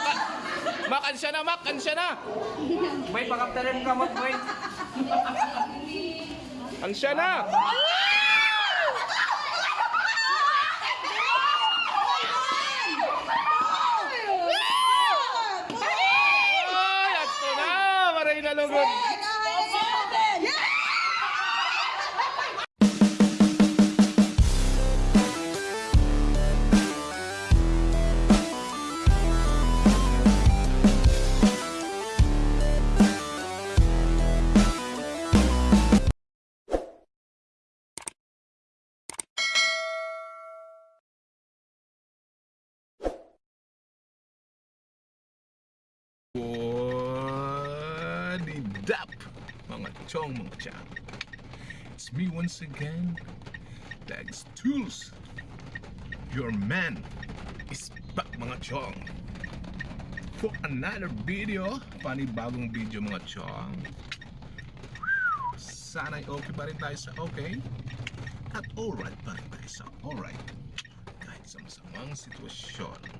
Maka, makan siya na, makan siya na. May pakaptarin ka mo, boy. Ang siya na. Ay, ato na. Maray na lugod. Up, mga chong, mga chang? It's me once again, Dags Tools. Your man is back, mga chong. For another video, panibagong video, mga chong. Sana'y okay pa rin tayo sa okay. At alright pa rin tayo sa alright. Kahit sa masamang sitwasyon.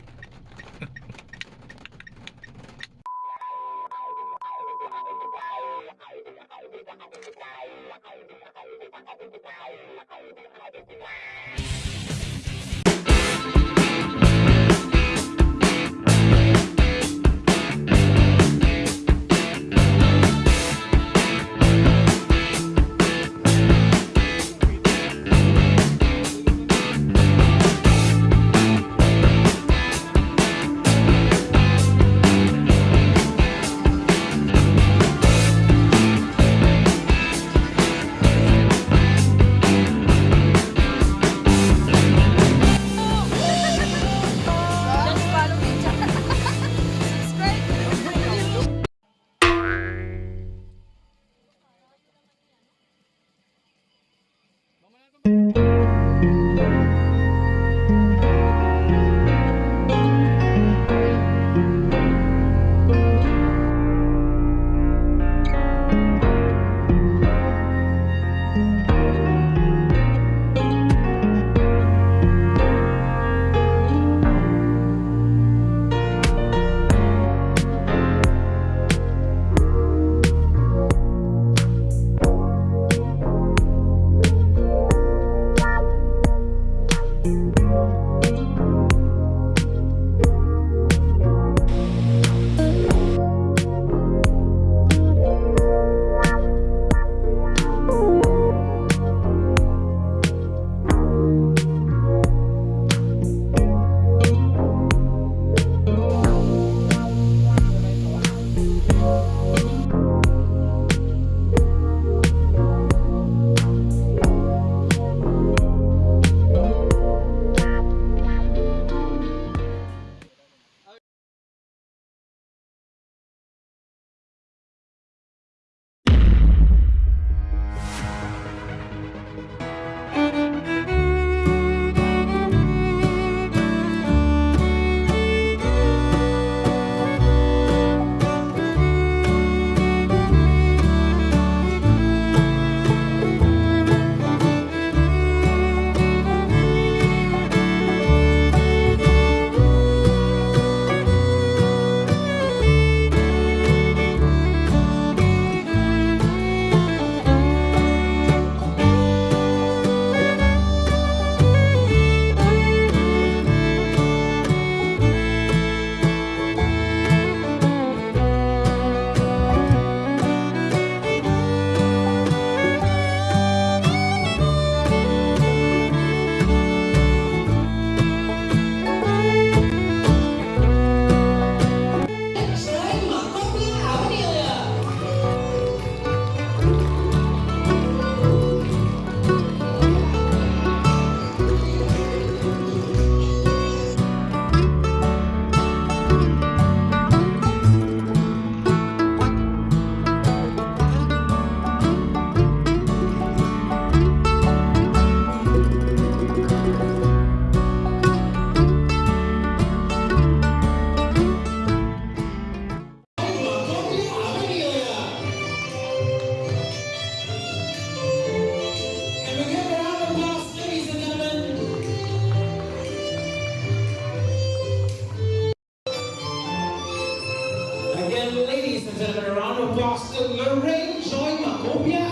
Round of applause Lorraine Joy Macopia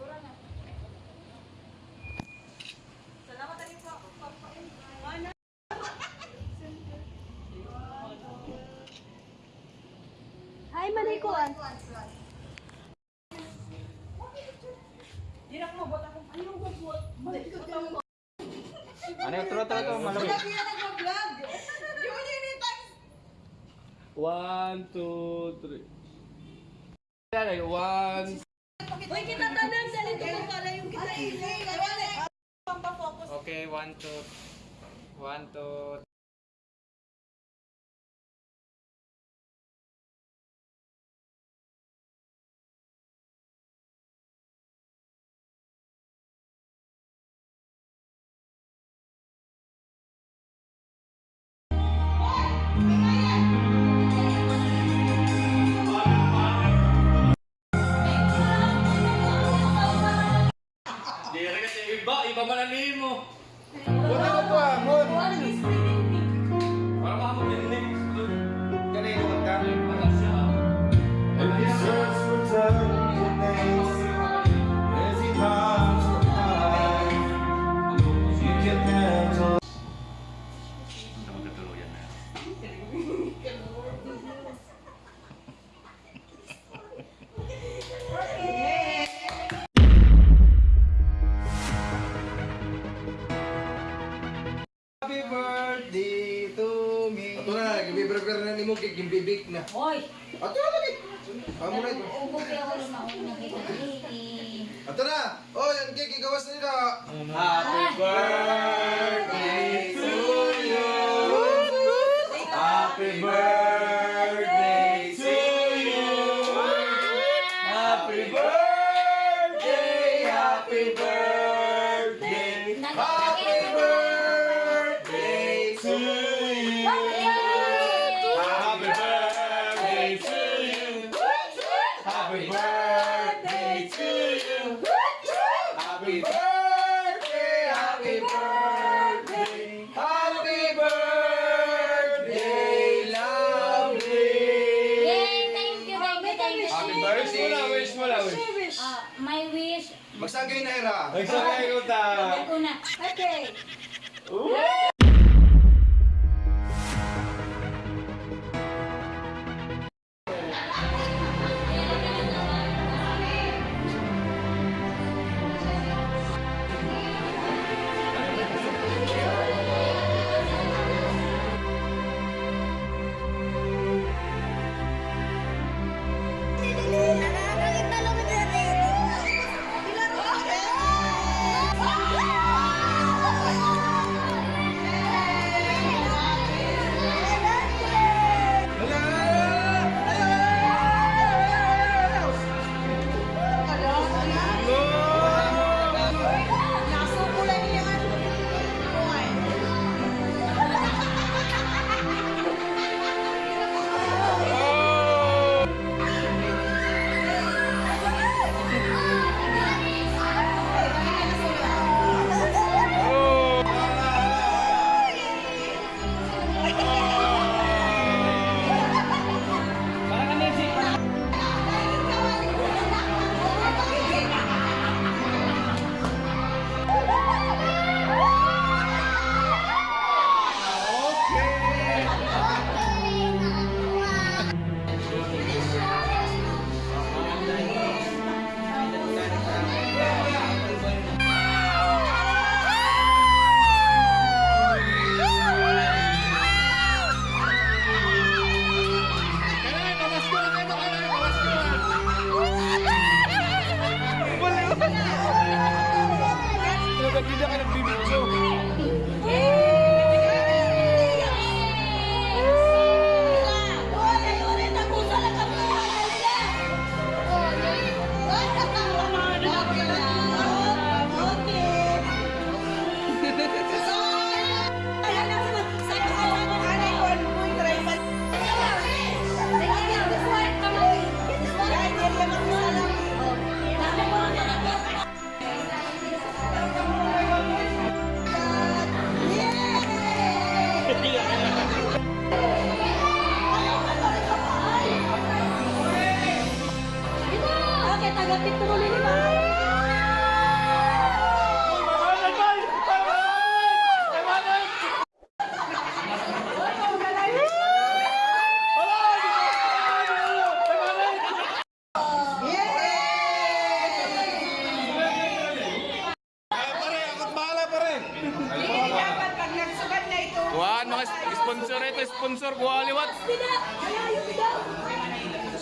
Hi, manikuan. Ano yung tro tro malamig? One, two, three. One. Uy, kita tanan, dali to mo pala yung kita Okay, one, two. One, two. Iba, iba man ang lihin mo. Wala kay gimbibik na. Hoy, Ato na lagi. Amo na ito. ubo kaya ako mauna kay Kiki. Ato na. Oh, yan kay gigawas na nila. Happy birthday to you. Happy birthday to you. Happy birthday, happy birthday, happy birthday to you. My wish. Magsagay na era. Nagsakay ko ta. Okay. sponsor,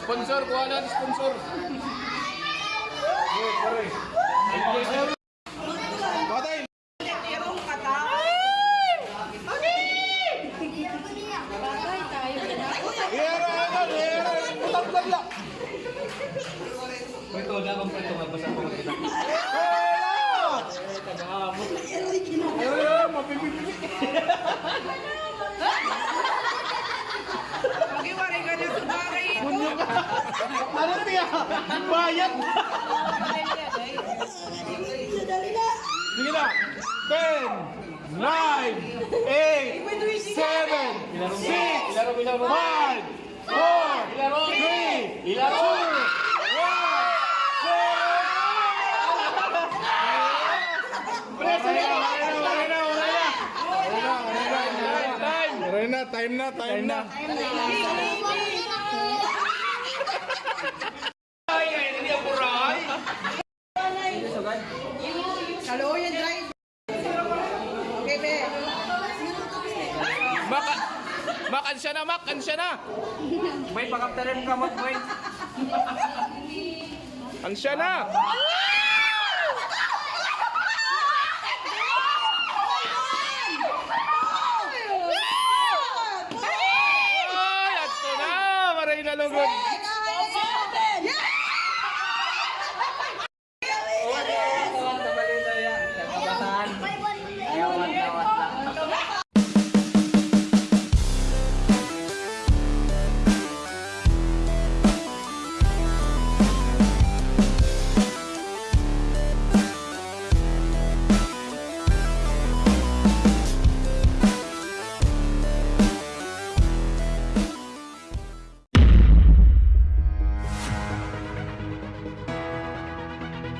Sponsor, kuha lang, sponsor. Batay! Hero, ano, hero! Utang ka lang! Ito, na akong pwede mabasa ko kita. Ano tiya? Na! Sige na! 10, 9, 8, 7, 6, 5, 4, 3, 2, 1! Time na, time na, time na. Ay, ay, hindi ako ray. Kaluyan, drive! Okay, be. Maka, makan siya na, makan siya na. May pakaptarin ka, Mak, boy. Kan siya na. Ay, ato na. Maray na lugod.